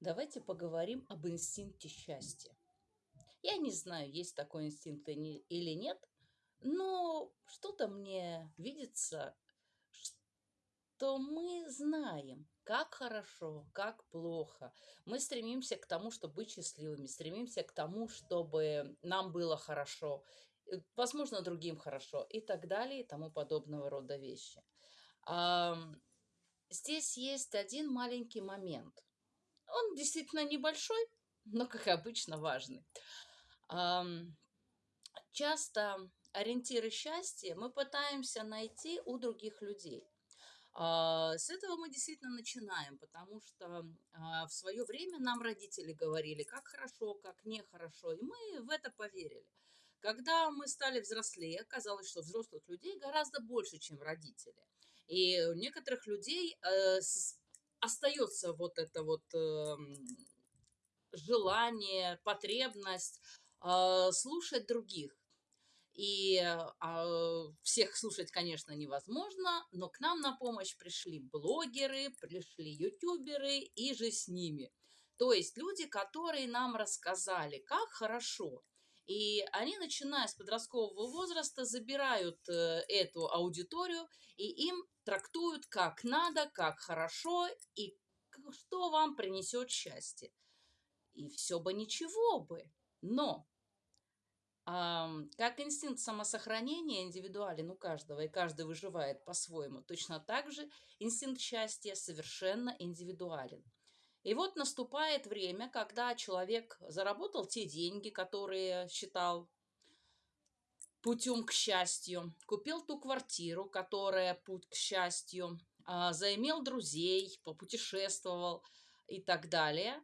Давайте поговорим об инстинкте счастья. Я не знаю, есть такой инстинкт или нет, но что-то мне видится, что мы знаем, как хорошо, как плохо. Мы стремимся к тому, чтобы быть счастливыми, стремимся к тому, чтобы нам было хорошо, э, возможно, другим хорошо и так далее, и тому подобного рода вещи. Здесь есть один маленький момент – он действительно небольшой, но, как обычно, важный. Часто ориентиры счастья мы пытаемся найти у других людей. А, с этого мы действительно начинаем, потому что а, в свое время нам родители говорили, как хорошо, как нехорошо, и мы в это поверили. Когда мы стали взрослее, оказалось, что взрослых людей гораздо больше, чем родители. И у некоторых людей э, остается вот это вот э, желание, потребность э, слушать других. И э, всех слушать, конечно, невозможно, но к нам на помощь пришли блогеры, пришли ютуберы и же с ними. То есть люди, которые нам рассказали, как хорошо. И они, начиная с подросткового возраста, забирают э, эту аудиторию, и им трактуют как надо, как хорошо и что вам принесет счастье. И все бы ничего бы, но как инстинкт самосохранения индивидуален у каждого, и каждый выживает по-своему, точно так же инстинкт счастья совершенно индивидуален. И вот наступает время, когда человек заработал те деньги, которые считал путем к счастью, купил ту квартиру, которая путь к счастью, а, заимел друзей, попутешествовал и так далее.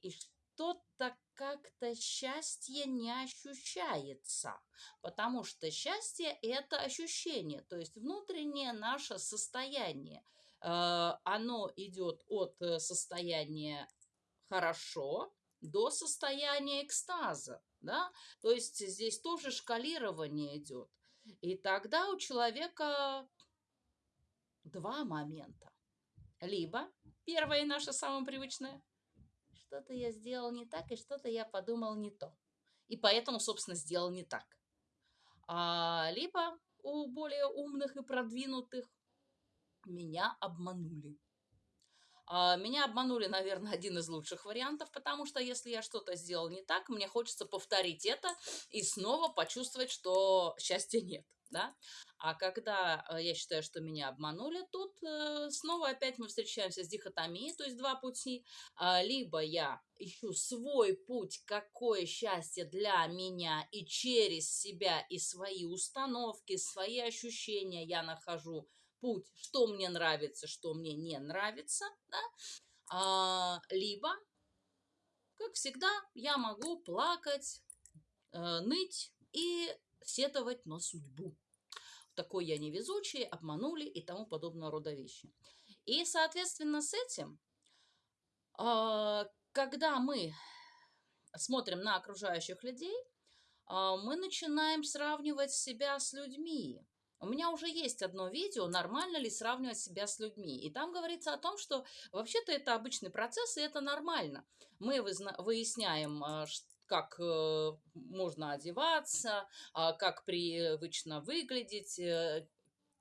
И что-то как-то счастье не ощущается, потому что счастье – это ощущение, то есть внутреннее наше состояние. А, оно идет от э, состояния «хорошо» до состояния экстаза да, то есть здесь тоже шкалирование идет. И тогда у человека два момента. Либо, первое наше самое привычное, что-то я сделал не так, и что-то я подумал не то. И поэтому, собственно, сделал не так. А, либо у более умных и продвинутых меня обманули. А, меня обманули, наверное, один из лучших вариантов, потому что если я что-то сделал не так, мне хочется повторить это и снова почувствовать, что счастья нет. Да? А когда э, я считаю, что меня обманули, тут э, снова опять мы встречаемся с дихотомией, то есть два пути. А, либо я ищу свой путь, какое счастье для меня, и через себя и свои установки, свои ощущения я нахожу путь, что мне нравится, что мне не нравится, да? а, либо, как всегда, я могу плакать, э, ныть и сетовать на судьбу. Такой я невезучий, обманули и тому подобного рода вещи. И, соответственно, с этим, э, когда мы смотрим на окружающих людей, э, мы начинаем сравнивать себя с людьми. У меня уже есть одно видео, нормально ли сравнивать себя с людьми. И там говорится о том, что вообще-то это обычный процесс, и это нормально. Мы выясняем, а, как э, можно одеваться, а, как привычно выглядеть, э,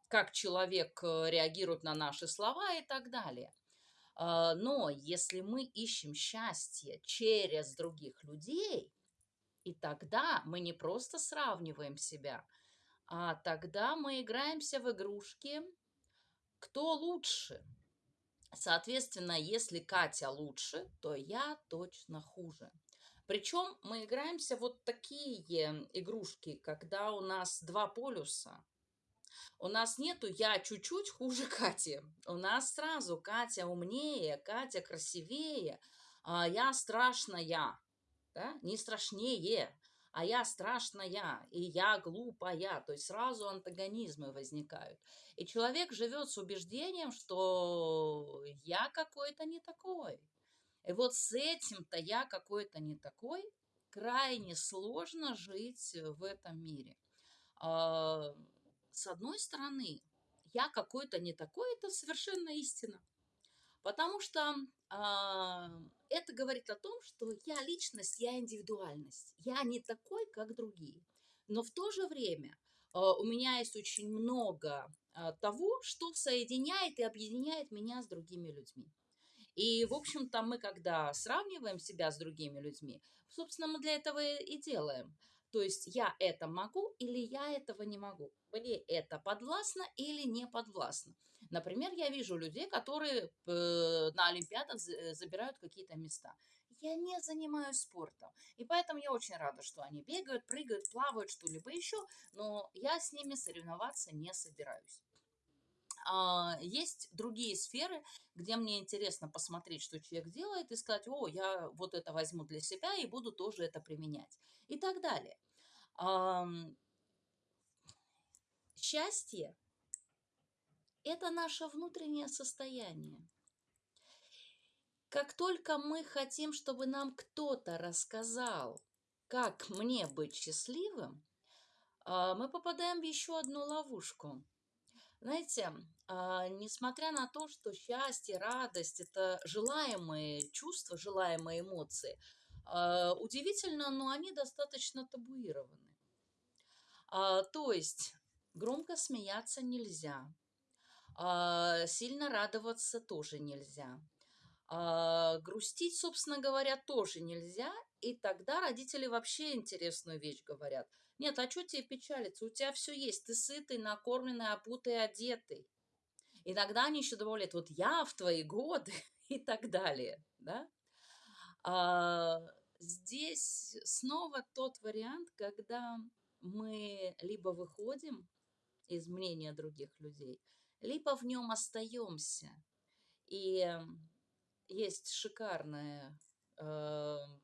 как человек э, реагирует на наши слова и так далее. А, но если мы ищем счастье через других людей, и тогда мы не просто сравниваем себя – а тогда мы играемся в игрушки «Кто лучше?». Соответственно, если Катя лучше, то я точно хуже. Причем мы играемся вот такие игрушки, когда у нас два полюса. У нас нету «я чуть-чуть хуже Кати». У нас сразу Катя умнее, Катя красивее, а я страшная, да? не страшнее а я страшная, и я глупая. То есть сразу антагонизмы возникают. И человек живет с убеждением, что я какой-то не такой. И вот с этим-то я какой-то не такой, крайне сложно жить в этом мире. А, с одной стороны, я какой-то не такой, это совершенно истина. Потому что а, это говорит о том, что я личность, я индивидуальность. Я не такой, как другие. Но в то же время а, у меня есть очень много а, того, что соединяет и объединяет меня с другими людьми. И, в общем-то, мы, когда сравниваем себя с другими людьми, собственно, мы для этого и делаем. То есть я это могу или я этого не могу. Мне это подвластно или не подвластно. Например, я вижу людей, которые э, на Олимпиадах забирают какие-то места. Я не занимаюсь спортом. И поэтому я очень рада, что они бегают, прыгают, плавают, что-либо еще. Но я с ними соревноваться не собираюсь. А, есть другие сферы, где мне интересно посмотреть, что человек делает, и сказать, о, я вот это возьму для себя и буду тоже это применять. И так далее. Счастье – это наше внутреннее состояние. Как только мы хотим, чтобы нам кто-то рассказал, как мне быть счастливым, а, мы попадаем в еще одну ловушку. Знаете, а, несмотря на то, что счастье, радость – это желаемые чувства, желаемые эмоции, а, удивительно, но они достаточно табуированы. А, то есть громко смеяться нельзя, сильно радоваться тоже нельзя, грустить, собственно говоря, тоже нельзя, и тогда родители вообще интересную вещь говорят – нет, а что тебе печалиться? У тебя все есть. Ты сытый, накормленный, опутый, одетый. Иногда они еще добавляют, вот я в твои годы и так далее. Да? А, здесь снова тот вариант, когда мы либо выходим из мнения других людей, либо в нем остаемся. И есть шикарная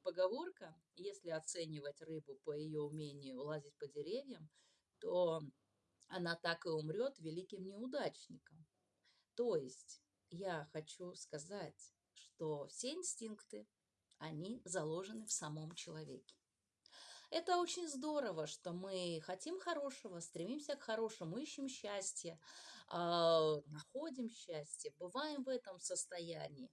поговорка, если оценивать рыбу по ее умению лазить по деревьям, то она так и умрет великим неудачником. То есть я хочу сказать, что все инстинкты, они заложены в самом человеке. Это очень здорово, что мы хотим хорошего, стремимся к хорошему, ищем счастье, э, находим счастье, бываем в этом состоянии.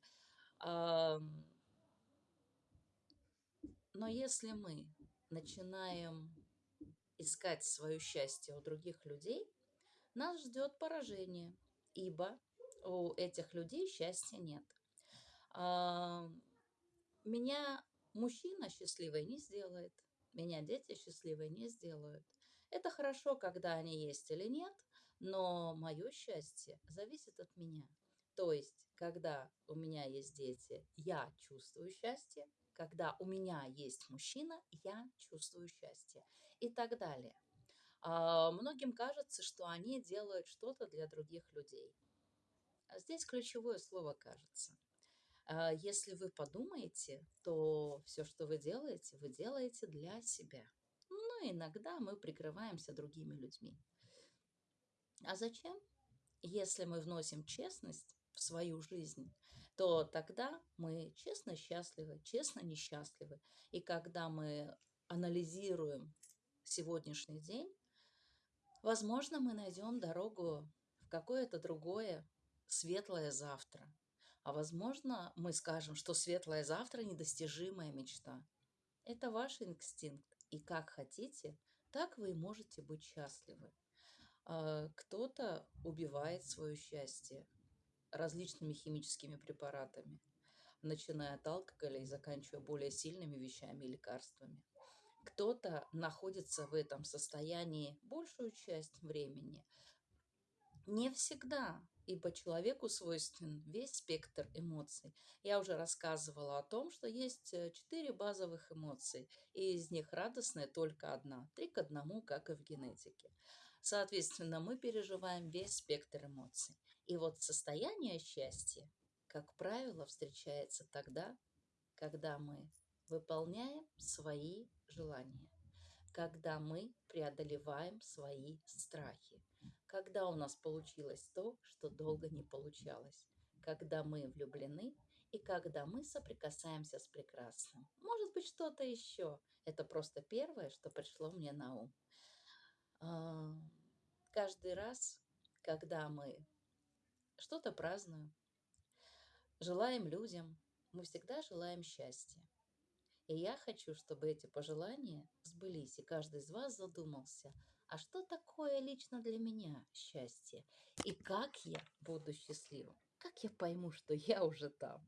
Но если мы начинаем искать свое счастье у других людей, нас ждет поражение, ибо у этих людей счастья нет. А, меня мужчина счастливой не сделает, меня дети счастливой не сделают. Это хорошо, когда они есть или нет, но мое счастье зависит от меня. То есть, когда у меня есть дети, я чувствую счастье, когда у меня есть мужчина, я чувствую счастье и так далее. А, многим кажется, что они делают что-то для других людей. А здесь ключевое слово «кажется». А, если вы подумаете, то все, что вы делаете, вы делаете для себя. Но иногда мы прикрываемся другими людьми. А зачем? Если мы вносим честность в свою жизнь, то тогда мы честно счастливы, честно несчастливы. И когда мы анализируем сегодняшний день, возможно, мы найдем дорогу в какое-то другое светлое завтра. А возможно, мы скажем, что светлое завтра – недостижимая мечта. Это ваш инстинкт. И как хотите, так вы и можете быть счастливы. А, кто-то убивает свое счастье, различными химическими препаратами, начиная от алкоголя и заканчивая более сильными вещами и лекарствами. Кто-то находится в этом состоянии большую часть времени. Не всегда, ибо человеку свойственен весь спектр эмоций. Я уже рассказывала о том, что есть э, четыре базовых эмоции, и из них радостная только одна, три к одному, как и в генетике. Соответственно, мы переживаем весь спектр эмоций. И вот состояние счастья, как правило, встречается тогда, когда мы выполняем свои желания, когда мы преодолеваем свои страхи, когда у нас получилось то, что долго не получалось, когда мы влюблены и когда мы соприкасаемся с прекрасным. Может быть, что-то еще. Это просто первое, что пришло мне на ум. Каждый раз, когда мы что-то празднуем, желаем людям, мы всегда желаем счастья. И я хочу, чтобы эти пожелания сбылись, и каждый из вас задумался, а что такое лично для меня счастье? И как я буду счастливым? Как я пойму, что я уже там?